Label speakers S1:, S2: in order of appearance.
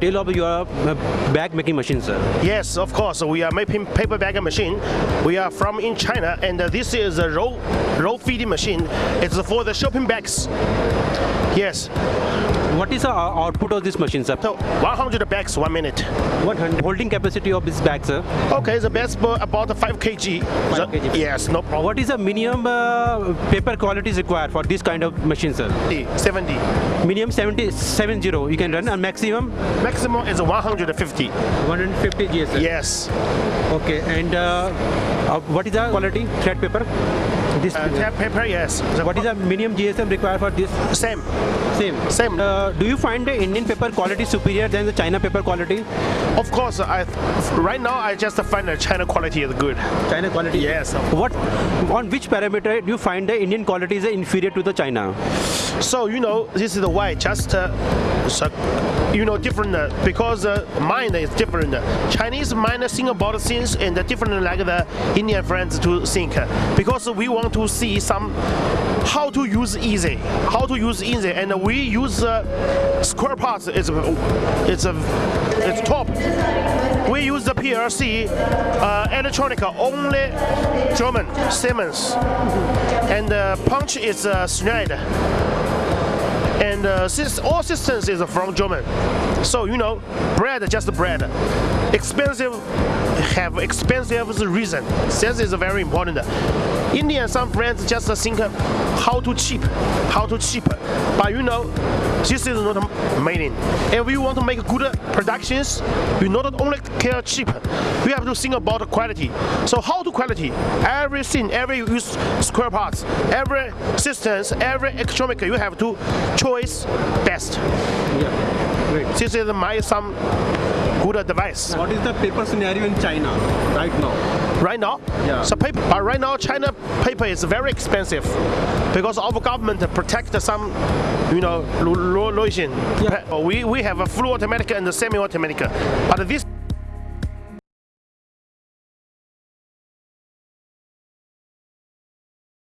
S1: detail of your uh, bag making machine, sir?
S2: Yes, of course. We are making paper bag machine. We are from in China, and uh, this is a roll roll feeding machine. It's for the shopping bags. Yes,
S1: What is the uh, output of this machine, sir?
S2: so 100 bags one minute.
S1: 100 holding capacity of this bag, sir?
S2: Okay, the best for about 5 kg. The-
S1: kg.
S2: Yes, no problem.
S1: What is the minimum uh, paper quality required for this kind of machine, sir?
S2: 70.
S1: Minimum 70, 70 you can run and maximum
S2: Maximum is 150.
S1: 150 GSM?
S2: Yes.
S1: Okay, and uh, uh, what is the quality thread paper? This
S2: Uh, tab paper, yes. The
S1: what is the minimum GSM required for this?
S2: same?
S1: Same.
S2: Same.
S1: Uh, do you find the Indian paper quality superior than the China paper quality?
S2: Of course, I right now I just find the China quality is good.
S1: China quality.
S2: Yes.
S1: What on which parameter do you find the Indian quality is inferior to the China?
S2: So you know this is the why just uh, so, you know different uh, because uh, mind is different. Chinese mind think about things and different like the Indian friends to think because we want to see some how to use easy, how to use easy, and we use uh, square parts. It's it's a it's top. We use the PLC uh, electronica only German Siemens, and the punch is uh, Schneider and uh, since all systems is from German, so you know, bread just bread. Expensive have expensive reason. This is very important. Indian some friends just think how to cheap, how to cheap, but you know, this is not meaning. If you want to make good productions, you not only care cheap, you have to think about quality. So how to quality? Everything, every use square parts, every systems, every electronic, you have to choice best.
S1: Yeah. Great.
S2: This is my some good advice.
S1: What is the paper scenario in China right now?
S2: Right now,
S1: Yeah.
S2: so paper, but right now China paper is very expensive because our government protect some, you know, lotion.
S1: Yeah.
S2: We we have a full automatic and a semi-automatic, but this